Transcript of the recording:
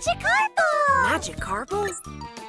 Magikarp! Magikarp?